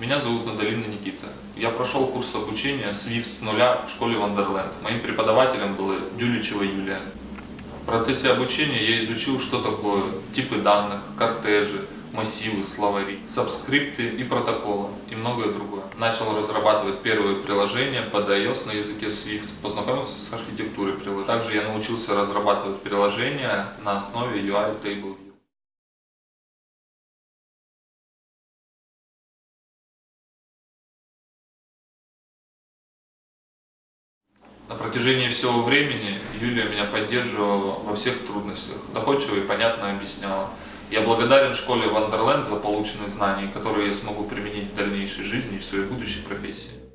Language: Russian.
Меня зовут Надалина Никита. Я прошел курс обучения Swift с нуля в школе Wonderland. Моим преподавателем была Дюличева Юлия. В процессе обучения я изучил, что такое типы данных, кортежи, массивы, словари, сабскрипты и протоколы и многое другое. Начал разрабатывать первые приложения под iOS на языке Swift, познакомился с архитектурой приложения. Также я научился разрабатывать приложения на основе UI Table На протяжении всего времени Юлия меня поддерживала во всех трудностях, доходчиво и понятно объясняла. Я благодарен школе Wonderland за полученные знания, которые я смогу применить в дальнейшей жизни и в своей будущей профессии.